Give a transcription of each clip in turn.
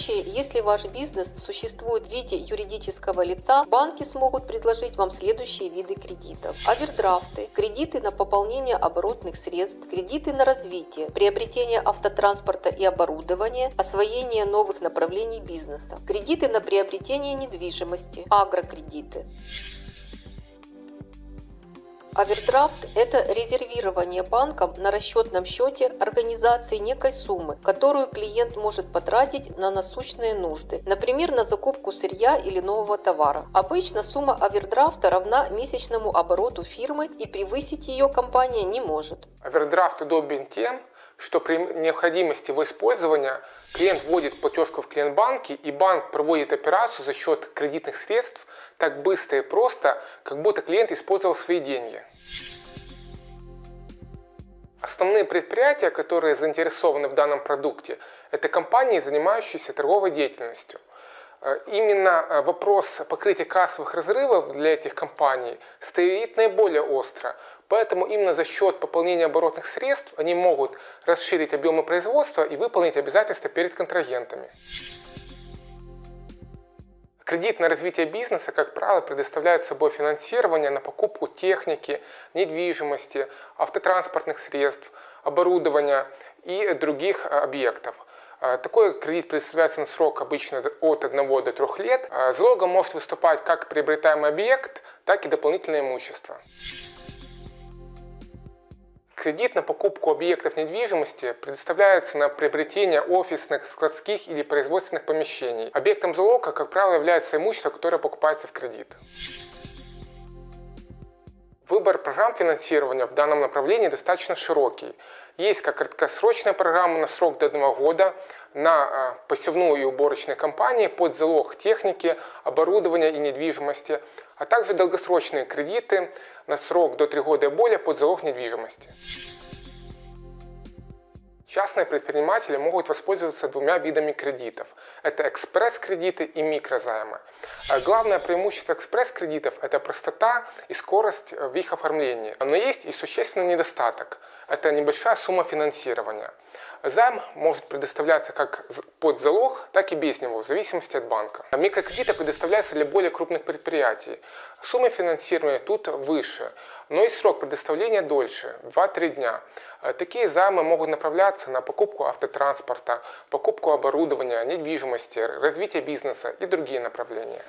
случае, если ваш бизнес существует в виде юридического лица, банки смогут предложить вам следующие виды кредитов. Овердрафты, кредиты на пополнение оборотных средств, кредиты на развитие, приобретение автотранспорта и оборудования, освоение новых направлений бизнеса, кредиты на приобретение недвижимости, агрокредиты. Овердрафт – это резервирование банком на расчетном счете организации некой суммы, которую клиент может потратить на насущные нужды, например, на закупку сырья или нового товара. Обычно сумма овердрафта равна месячному обороту фирмы и превысить ее компания не может. Овердрафт удобен тем, что при необходимости его использования клиент вводит платежку в клиент-банке и банк проводит операцию за счет кредитных средств так быстро и просто, как будто клиент использовал свои деньги. Основные предприятия, которые заинтересованы в данном продукте, это компании, занимающиеся торговой деятельностью. Э, именно э, вопрос покрытия кассовых разрывов для этих компаний стоит наиболее остро, Поэтому именно за счет пополнения оборотных средств они могут расширить объемы производства и выполнить обязательства перед контрагентами. Кредит на развитие бизнеса, как правило, предоставляет собой финансирование на покупку техники, недвижимости, автотранспортных средств, оборудования и других объектов. Такой кредит предоставляется на срок обычно от 1 до 3 лет. Залогом может выступать как приобретаемый объект, так и дополнительное имущество. Кредит на покупку объектов недвижимости предоставляется на приобретение офисных, складских или производственных помещений. Объектом залога, как правило, является имущество, которое покупается в кредит. Выбор программ финансирования в данном направлении достаточно широкий. Есть как краткосрочная программа на срок до одного года, на а, посевную и уборочные компании под залог техники, оборудования и недвижимости, а также долгосрочные кредиты на срок до 3 года и более под залог недвижимости. Частные предприниматели могут воспользоваться двумя видами кредитов. Это экспресс-кредиты и микрозаймы. А главное преимущество экспресс-кредитов – это простота и скорость в их оформлении. Но есть и существенный недостаток – это небольшая сумма финансирования. Займ может предоставляться как под залог, так и без него, в зависимости от банка. Микрокредиты предоставляются для более крупных предприятий. Сумма финансирования тут выше, но и срок предоставления дольше – 2-3 дня. Такие займы могут направляться на покупку автотранспорта, покупку оборудования, недвижимости, развитие бизнеса и другие направления.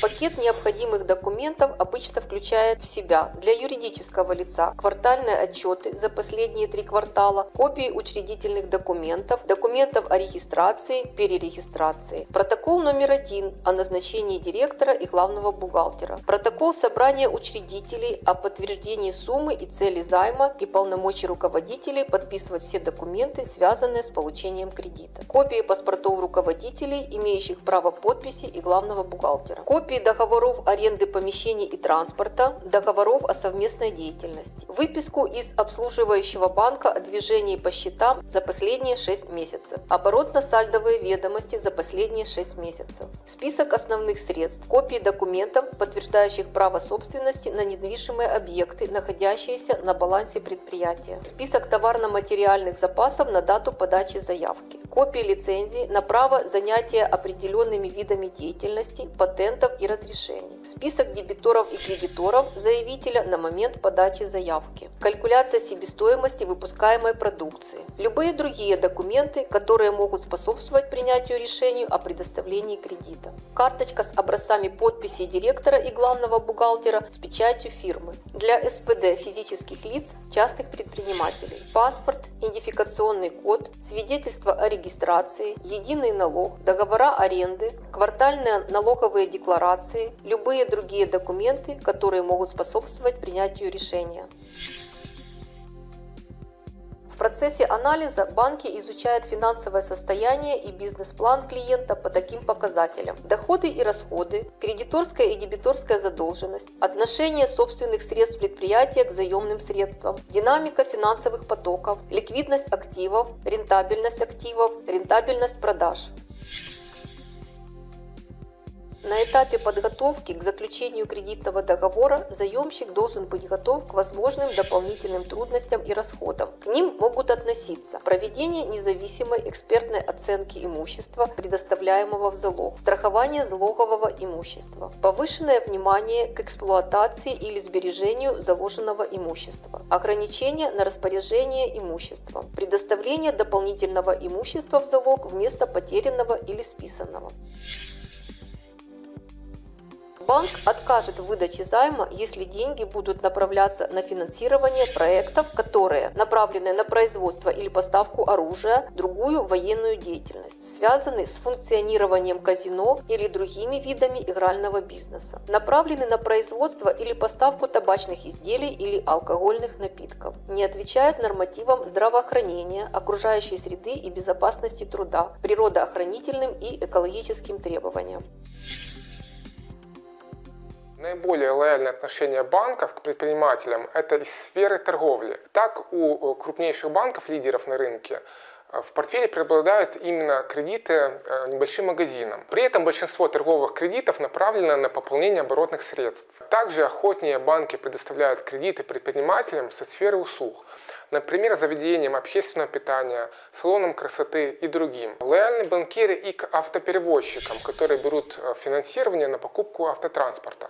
Пакет необходимых документов обычно включает в себя для юридического лица квартальные отчеты за последние три квартала, копии учредительных документов, документов о регистрации, перерегистрации, протокол номер один о назначении директора и главного бухгалтера, протокол собрания учредителей о подтверждении суммы и цели займа и полномочий руководителей подписывать все документы, связанные с получением кредита, копии паспортов руководителей, имеющих право подписи и главного бухгалтера, копии копии договоров аренды помещений и транспорта, договоров о совместной деятельности, выписку из обслуживающего банка о движении по счетам за последние 6 месяцев, оборотно-сальдовые ведомости за последние 6 месяцев, список основных средств, копии документов, подтверждающих право собственности на недвижимые объекты, находящиеся на балансе предприятия, список товарно-материальных запасов на дату подачи заявки, копии лицензии на право занятия определенными видами деятельности, патентов и разрешений, список дебиторов и кредиторов заявителя на момент подачи заявки, калькуляция себестоимости выпускаемой продукции, любые другие документы, которые могут способствовать принятию решения о предоставлении кредита, карточка с образцами подписи директора и главного бухгалтера с печатью фирмы, для СПД физических лиц, частных предпринимателей, паспорт, идентификационный код, свидетельство о регистрации, единый налог, договора аренды, квартальные налоговые декларации, декларации, любые другие документы, которые могут способствовать принятию решения. В процессе анализа банки изучают финансовое состояние и бизнес-план клиента по таким показателям. Доходы и расходы, кредиторская и дебиторская задолженность, отношение собственных средств предприятия к заемным средствам, динамика финансовых потоков, ликвидность активов, рентабельность активов, рентабельность продаж. На этапе подготовки к заключению кредитного договора заемщик должен быть готов к возможным дополнительным трудностям и расходам. К ним могут относиться проведение независимой экспертной оценки имущества, предоставляемого в залог, страхование залогового имущества, повышенное внимание к эксплуатации или сбережению заложенного имущества, ограничение на распоряжение имуществом, предоставление дополнительного имущества в залог вместо потерянного или списанного. Банк откажет в выдаче займа, если деньги будут направляться на финансирование проектов, которые направлены на производство или поставку оружия, другую военную деятельность, связаны с функционированием казино или другими видами игрального бизнеса, направлены на производство или поставку табачных изделий или алкогольных напитков, не отвечают нормативам здравоохранения, окружающей среды и безопасности труда, природоохранительным и экологическим требованиям. Наиболее лояльное отношение банков к предпринимателям – это из сферы торговли. Так, у крупнейших банков, лидеров на рынке, э, в портфеле преобладают именно кредиты э, небольшим магазинам. При этом большинство торговых кредитов направлено на пополнение оборотных средств. Также охотнее банки предоставляют кредиты предпринимателям со сферы услуг, например, заведениям общественного питания, салонам красоты и другим. Лояльны банкиры и к автоперевозчикам, которые берут э, финансирование на покупку автотранспорта.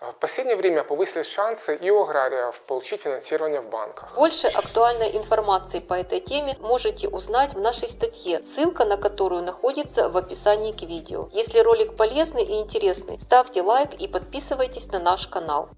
В последнее время повысились шансы и у аграриев получить финансирование в банках. Больше актуальной информации по этой теме можете узнать в нашей статье, ссылка на которую находится в описании к видео. Если ролик полезный и интересный, ставьте лайк и подписывайтесь на наш канал.